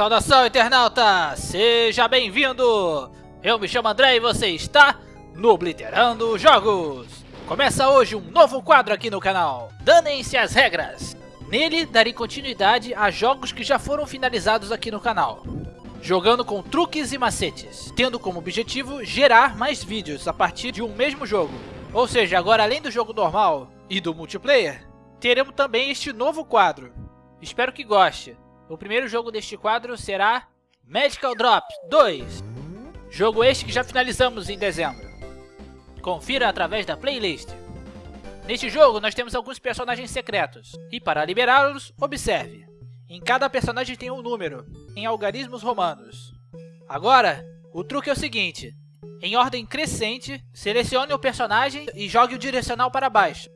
Saudação, internauta! Seja bem-vindo! Eu me chamo André e você está no Obliterando Jogos! Começa hoje um novo quadro aqui no canal, Danem-se as Regras! Nele, darei continuidade a jogos que já foram finalizados aqui no canal. Jogando com truques e macetes, tendo como objetivo gerar mais vídeos a partir de um mesmo jogo. Ou seja, agora além do jogo normal e do multiplayer, teremos também este novo quadro. Espero que goste. O primeiro jogo deste quadro será Magical Drops 2. Jogo este que já finalizamos em dezembro. Confira através da playlist. Neste jogo nós temos alguns personagens secretos. E para liberá-los, observe. Em cada personagem tem um número, em algarismos romanos. Agora, o truque é o seguinte. Em ordem crescente, selecione o personagem e jogue o direcional para baixo.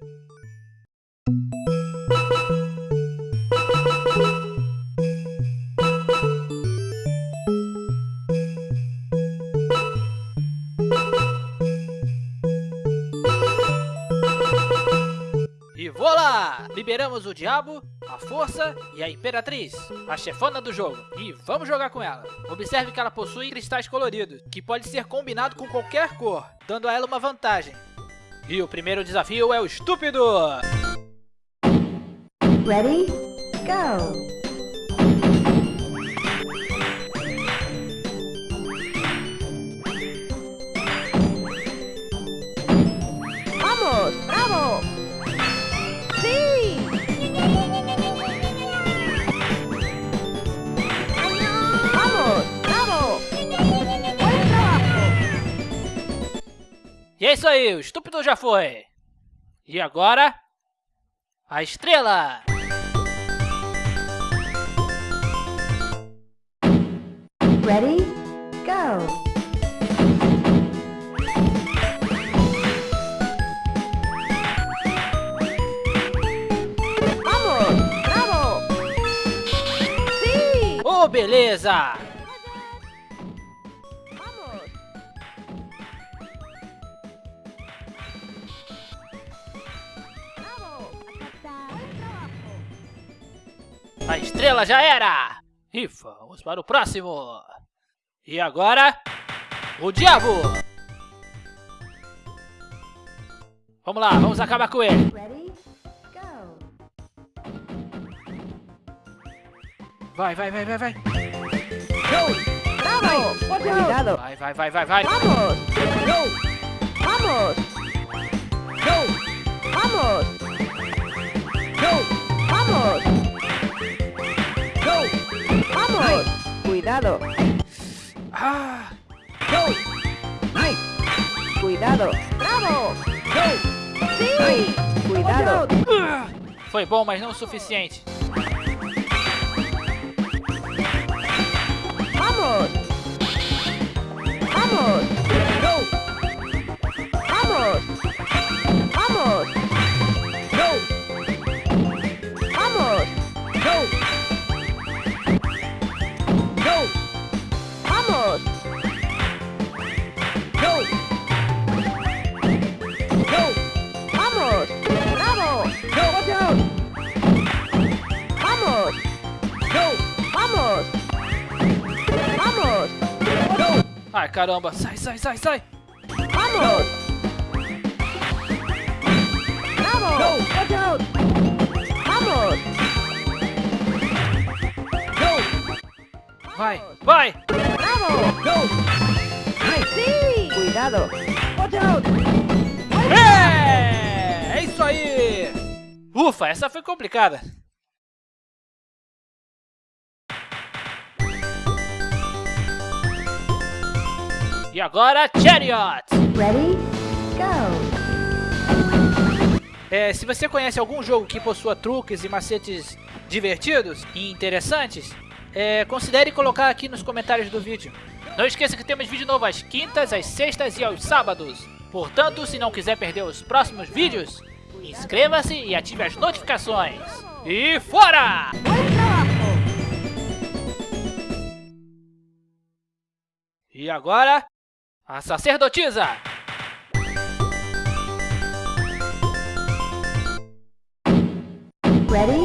Liberamos o Diabo, a Força e a Imperatriz, a chefona do jogo. E vamos jogar com ela. Observe que ela possui cristais coloridos, que pode ser combinado com qualquer cor, dando a ela uma vantagem. E o primeiro desafio é o Estúpido! Ready? Go! Isso aí, o Estúpido já foi! E agora, a Estrela! Ready? Go! Beleza! A Estrela já era! E vamos para o próximo! E agora, o Diabo! Vamos lá, vamos acabar com ele! Ready? Go! Vai, vai, vai, vai, vai! Vai, vai, vai, vai, vai! ¡Vamos! ¡Vamos! ¡Vamos! ¡Vamos! ¡Cuidado! Ah, ¡Cuidado! ¡Bravo! ¡Sí! ¡Cuidado! ah. foi bom, mas não o suficiente. Caramba, sai, sai, sai, sai! ¡Vamos! ¡Bravo! ¡Vamos! Vai, vai! ¡Bravo! ¡Sí! ¡Cuidado! É! É isso aí! Ufa, essa foi complicada. E agora, Chariot! Ready? Go! É, se você conhece algum jogo que possua truques e macetes divertidos e interessantes, é, considere colocar aqui nos comentários do vídeo. Não esqueça que temos vídeo novo às quintas, às sextas e aos sábados. Portanto, se não quiser perder os próximos vídeos, inscreva-se e ative as notificações. E fora! E agora, a sacerdotisa! Ready?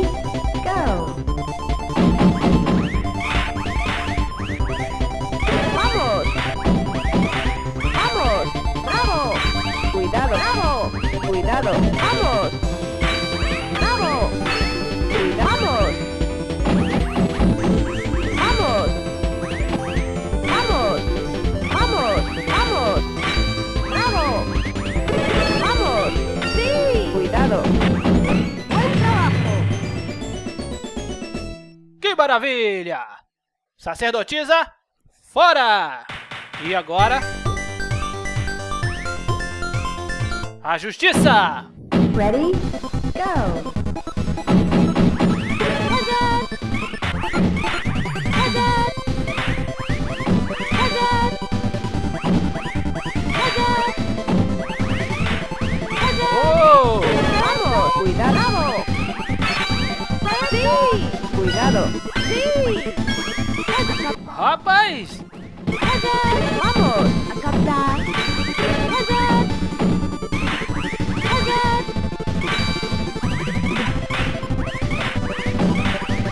Maravilha! Sacerdotisa, fora! E agora... A justiça! Ready? Go! Rapaz! ¡Vamos! ¡A.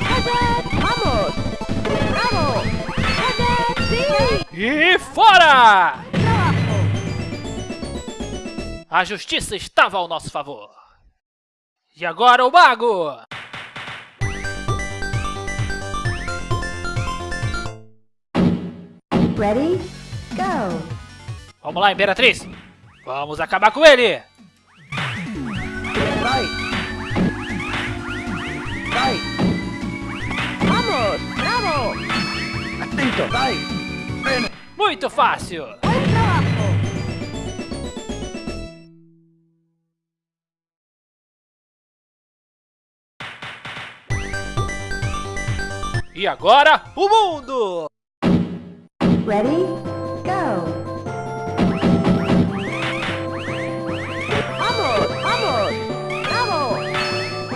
¡Hazard! ¡Vamos! ¡Bravo! ¡Sí! E fora! A justiça estava ao nosso favor. E agora o mago! Ready? Go! Vamos lá, Imperatriz! Vamos acabar com ele! Vai! Vai! ¡Vamos! ¡Bravo! Atento! Vai! Muito fácil! E agora, o mundo! Ready? Go! ¡Vamos! ¡Vamos! ¡Bravo!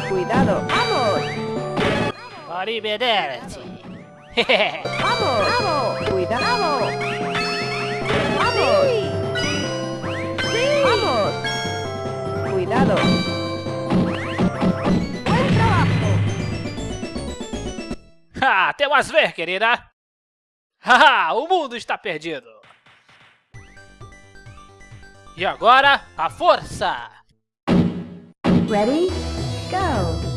¡Cuidado! ¡Vamos! Arrivederci! ¡Vamos! ¡Bravo! ¡Cuidado! ¡Vamos! ¡Sí! ¡Vamos! ¡Cuidado! ¡Buen trabajo! Ha, temas ver, querida! Haha, o mundo está perdido! E agora, a força! Ready? Go!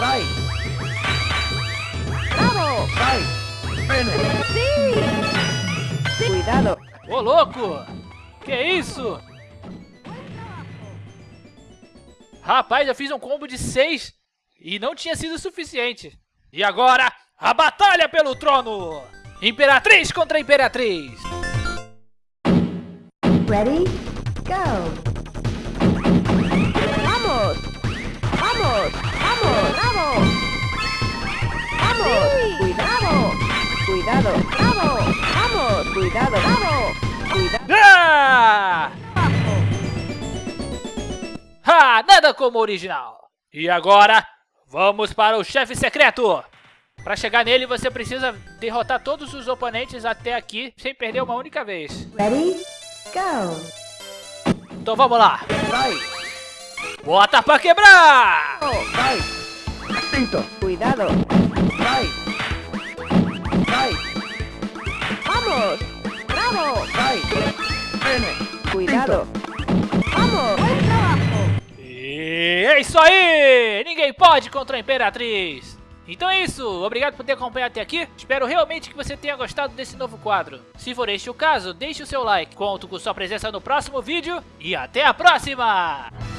Vai! Vai! ¡Sí! ¡Cuidado! Ô, louco! Que isso? Rapaz, eu fiz um combo de 6 e não tinha sido suficiente. E agora, a batalha pelo trono! Imperatriz contra Imperatriz! Ready? Go! ¡Vamos! ¡Vamos! ¡Vamos! ¡Bravo! ¡Vamos! ¡Cuidado! ¡Cuidado! ¡Bravo! ¡Vamos! ¡Cuidado! ¡Bravo! ¡Cuidado! Ah! Ah, nada como o original! E agora, vamos para o chefe secreto! Para chegar nele, você precisa derrotar todos os oponentes até aqui, sem perder uma única vez. Ready? Go! Então vamos lá! Vai! Bota pra quebrar! Vai! Atento! ¡Cuidado! Vai! Vai! ¡Vamos! ¡Bravo! Vai! Bene! ¡Cuidado! ¡Vamos! ¡Buen trabajo! É isso aí! Ninguém pode contra a Imperatriz! Então é isso, obrigado por ter acompanhado até aqui. Espero realmente que você tenha gostado desse novo quadro. Se for este o caso, deixe o seu like. Conto com sua presença no próximo vídeo e até a próxima!